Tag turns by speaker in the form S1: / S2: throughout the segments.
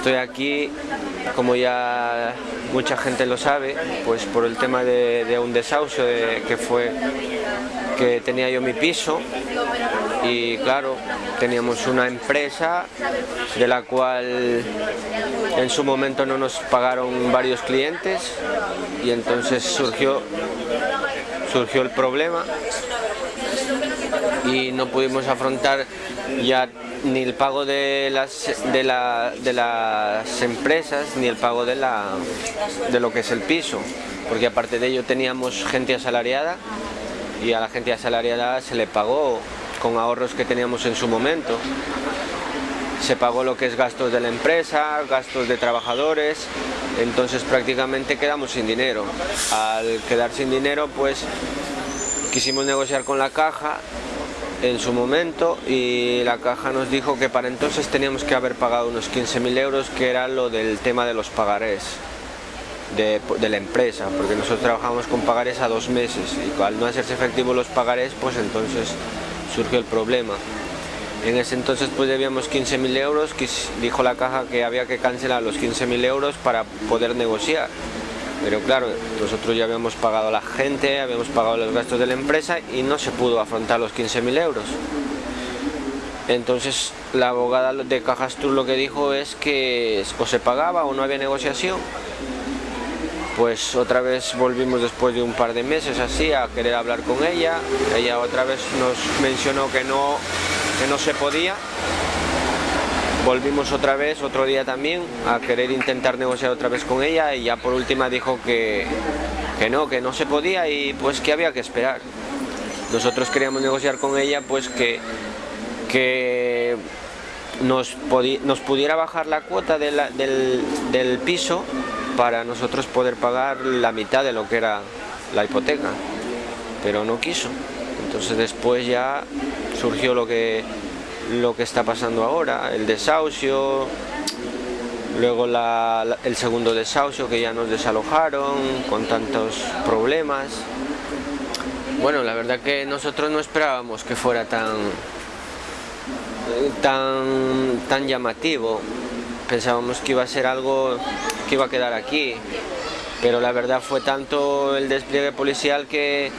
S1: Estoy aquí, como ya mucha gente lo sabe, pues por el tema de, un desahucio que fue que tenía yo mi piso. Y claro, teníamos una empresa de la cual en su momento no nos pagaron varios clientes y entonces surgió, surgió el problema y no pudimos afrontar ya ni el pago de las, de, las empresas ni el pago de, la, de lo que es el piso, porque aparte de ello teníamos gente asalariada y a la gente asalariada se le pagó con ahorros que teníamos en su momento. Se pagó lo que es gastos de la empresa, gastos de trabajadores, entonces prácticamente quedamos sin dinero. Al quedar sin dinero pues quisimos negociar con la caja en su momento y la caja nos dijo que para entonces teníamos que haber pagado unos 15.000 euros que era lo del tema de los pagarés de, la empresa porque nosotros trabajamos con pagarés a dos meses y al no hacerse efectivo los pagarés pues entonces surgió el problema. En ese entonces pues debíamos 15.000 euros dijo la caja que había que cancelar los 15.000 euros para poder negociar pero claro, nosotros ya habíamos pagado a la gente, habíamos pagado los gastos de la empresa y no se pudo afrontar los 15.000 euros. Entonces la abogada de Cajastur lo que dijo es que o se pagaba o no había negociación. Pues otra vez volvimos después de un par de meses así a querer hablar con ella. Ella otra vez nos mencionó que no, que no se podía volvimos otra vez, otro día también, a querer intentar negociar otra vez con ella y ya por última dijo que, que no, que no se podía y pues que había que esperar. Nosotros queríamos negociar con ella pues que, que nos, nos pudiera bajar la cuota del, del piso para nosotros poder pagar la mitad de lo que era la hipoteca, pero no quiso. Entonces después ya surgió lo que lo que está pasando ahora, el desahucio, luego el segundo desahucio que ya nos desalojaron con tantos problemas. Bueno, la verdad que nosotros no esperábamos que fuera tan, tan, tan llamativo. Pensábamos que iba a ser algo que iba a quedar aquí, pero la verdad fue tanto el despliegue policial que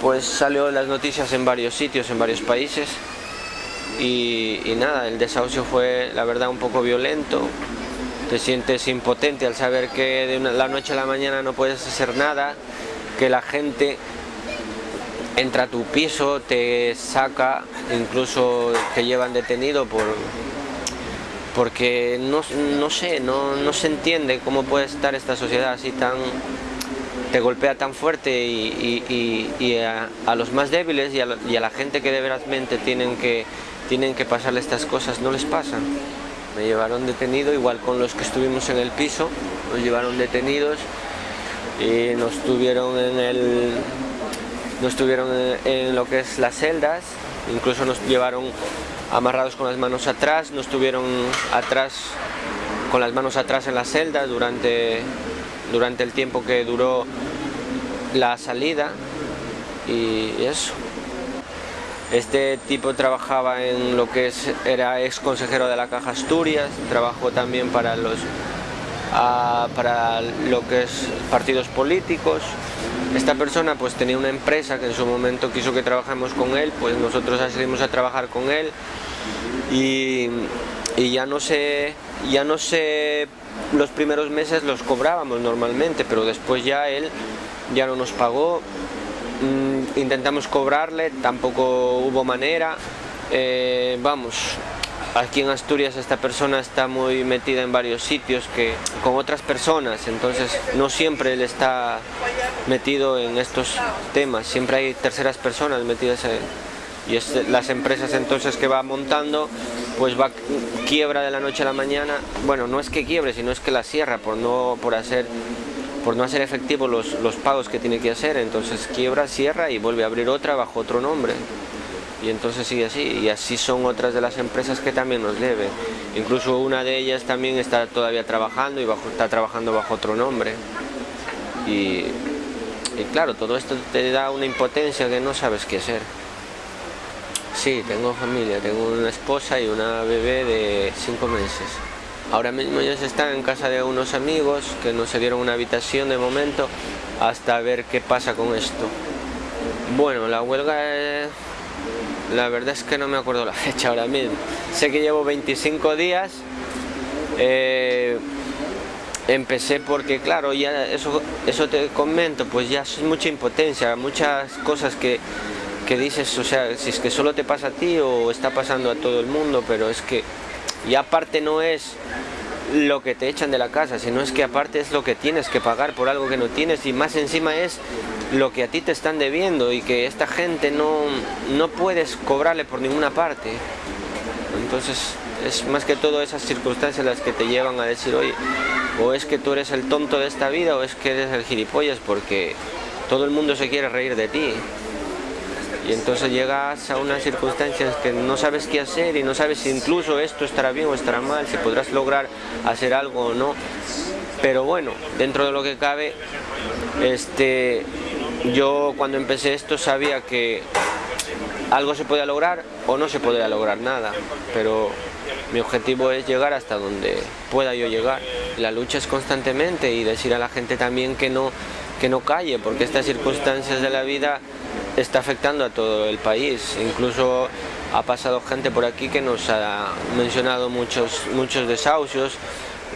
S1: pues salió en las noticias en varios sitios, en varios países y, nada, el desahucio fue la verdad un poco violento, te sientes impotente al saber que de la noche a la mañana no puedes hacer nada, que la gente entra a tu piso, te saca, incluso te llevan detenido por porque no, sé, no, se entiende cómo puede estar esta sociedad así tan te golpea tan fuerte y, a, los más débiles y a, la gente que de veramente tienen que tienen que pasarle estas cosas, no les pasan. Me llevaron detenido, igual con los que estuvimos en el piso, nos llevaron detenidos y nos tuvieron en el nos tuvieron en, lo que es las celdas, incluso nos llevaron amarrados con las manos atrás, nos tuvieron atrás con las manos atrás en la celda durante, durante el tiempo que duró la salida y eso. Este tipo trabajaba en lo que es, era ex consejero de la Caja Asturias, trabajó también para los para lo que es partidos políticos. Esta persona pues tenía una empresa que en su momento quiso que trabajemos con él, pues nosotros accedimos a trabajar con él y, y ya no sé, ya no sé, los primeros meses los cobrábamos normalmente, pero después ya él ya no nos pagó. Mm, intentamos cobrarle, tampoco hubo manera. Eh, vamos, aquí en Asturias esta persona está muy metida en varios sitios que con otras personas, entonces no siempre él está metido en estos temas, siempre hay terceras personas metidas en, y es las empresas entonces que va montando pues va quiebra de la noche a la mañana, bueno no es que quiebre sino es que la cierra por no por hacer por no hacer efectivos los, pagos que tiene que hacer, entonces quiebra, cierra y vuelve a abrir otra bajo otro nombre. Y entonces sigue así, y así son otras de las empresas que también nos deben. Incluso una de ellas también está todavía trabajando y bajo, está trabajando bajo otro nombre. Y claro, todo esto te da una impotencia que no sabes qué hacer. Sí, tengo familia, tengo una esposa y una bebé de cinco meses. Ahora mismo ellos están en casa de unos amigos que nos dieron una habitación de momento hasta ver qué pasa con esto. Bueno, la huelga La verdad es que no me acuerdo la fecha ahora mismo. Sé que llevo 25 días. Eh, empecé porque, claro, ya eso, eso te comento, pues ya es mucha impotencia, muchas cosas que, que dices, o sea, si es que solo te pasa a ti o está pasando a todo el mundo, pero es que y aparte no es lo que te echan de la casa, sino es que aparte es lo que tienes que pagar por algo que no tienes y más encima es lo que a ti te están debiendo y que esta gente no, no puedes cobrarle por ninguna parte. Entonces es más que todo esas circunstancias las que te llevan a decir, oye, o es que tú eres el tonto de esta vida o es que eres el gilipollas porque todo el mundo se quiere reír de ti y entonces llegas a unas circunstancias que no sabes qué hacer y no sabes si incluso esto estará bien o estará mal, si podrás lograr hacer algo o no. Pero bueno, dentro de lo que cabe, este, yo cuando empecé esto sabía que algo se podía lograr o no se podía lograr nada, pero mi objetivo es llegar hasta donde pueda yo llegar. La lucha es constantemente y decir a la gente también que no, que no calle, porque estas circunstancias de la vida está afectando a todo el país. Incluso ha pasado gente por aquí que nos ha mencionado muchos, muchos desahucios.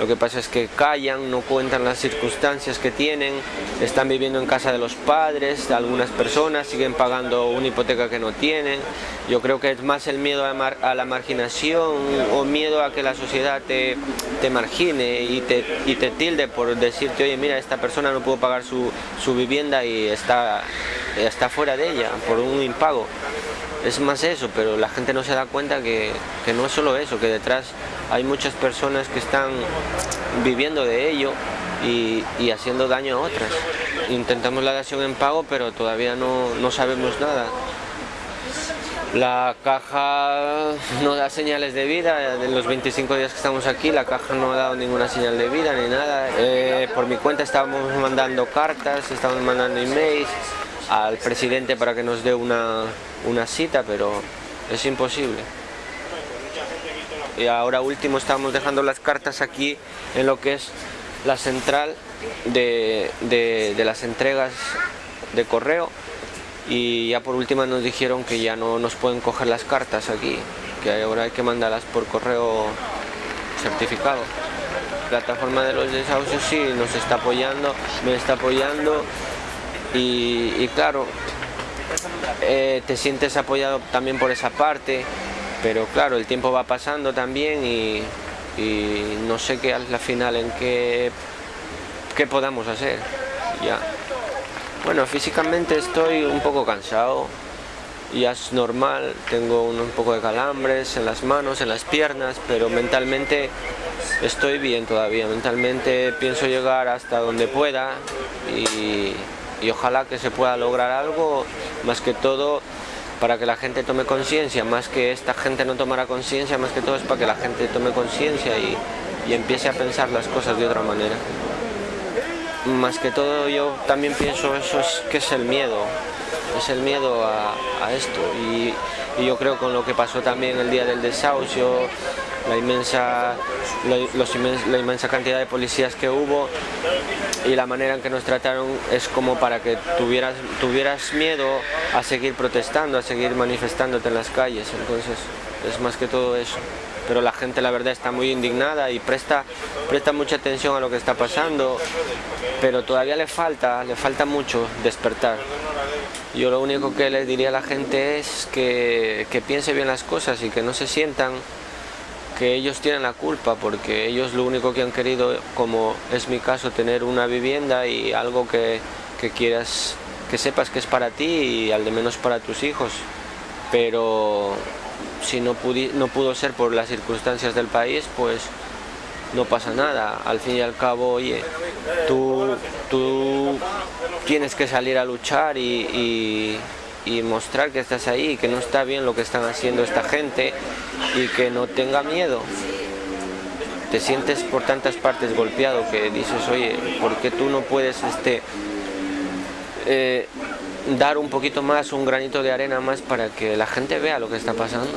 S1: Lo que pasa es que callan, no cuentan las circunstancias que tienen, están viviendo en casa de los padres, algunas personas siguen pagando una hipoteca que no tienen. Yo creo que es más el miedo a, la marginación o miedo a que la sociedad te, margine y te, y tilde por decirte, oye, mira, esta persona no pudo pagar su, vivienda y está fuera de ella por un impago. Es más eso, pero la gente no se da cuenta que, no es solo eso, que detrás hay muchas personas que están viviendo de ello y, haciendo daño a otras. Intentamos la dación en pago, pero todavía no, no sabemos nada. La caja no da señales de vida, en los 25 días que estamos aquí la caja no ha dado ninguna señal de vida ni nada. Eh, por mi cuenta estábamos mandando cartas, estábamos mandando emails, al presidente para que nos dé una, cita, pero es imposible. Y ahora último estamos dejando las cartas aquí en lo que es la central de, de, las entregas de correo. Y ya por última nos dijeron que ya no nos pueden coger las cartas aquí, que ahora hay que mandarlas por correo certificado. La plataforma de los desahucios sí nos está apoyando, me está apoyando. Y, claro, eh, te sientes apoyado también por esa parte, pero claro, el tiempo va pasando también y, no sé qué al final en qué, qué podamos hacer. Ya. Bueno, físicamente estoy un poco cansado, ya es normal, tengo un, poco de calambres en las manos, en las piernas, pero mentalmente estoy bien todavía, mentalmente pienso llegar hasta donde pueda y ojalá que se pueda lograr algo, más que todo para que la gente tome conciencia, más que esta gente no tomara conciencia, más que todo es para que la gente tome conciencia y, empiece a pensar las cosas de otra manera. Más que todo yo también pienso eso es que es el miedo, es el miedo a, esto y, y yo creo con lo que pasó también el día del desahucio, la inmensa, la, inmensa cantidad de policías que hubo y la manera en que nos trataron es como para que tuvieras, tuvieras miedo a seguir protestando, a seguir manifestándote en las calles, entonces es más que todo eso. Pero la gente la verdad está muy indignada y presta, presta mucha atención a lo que está pasando, pero todavía le falta, le falta mucho despertar. Yo lo único que les diría a la gente es que, que piense bien las cosas y que no se sientan que ellos tienen la culpa porque ellos lo único que han querido, como es mi caso, tener una vivienda y algo que, quieras, que sepas que es para ti y al de menos para tus hijos. Pero si no, no pudo ser por las circunstancias del país, pues no pasa nada. Al fin y al cabo, oye, tú, tú tienes que salir a luchar y y mostrar que estás ahí, que no está bien lo que están haciendo esta gente y que no tenga miedo. Te sientes por tantas partes golpeado que dices, oye, ¿por qué tú no puedes este, eh, dar un poquito más, un granito de arena más para que la gente vea lo que está pasando?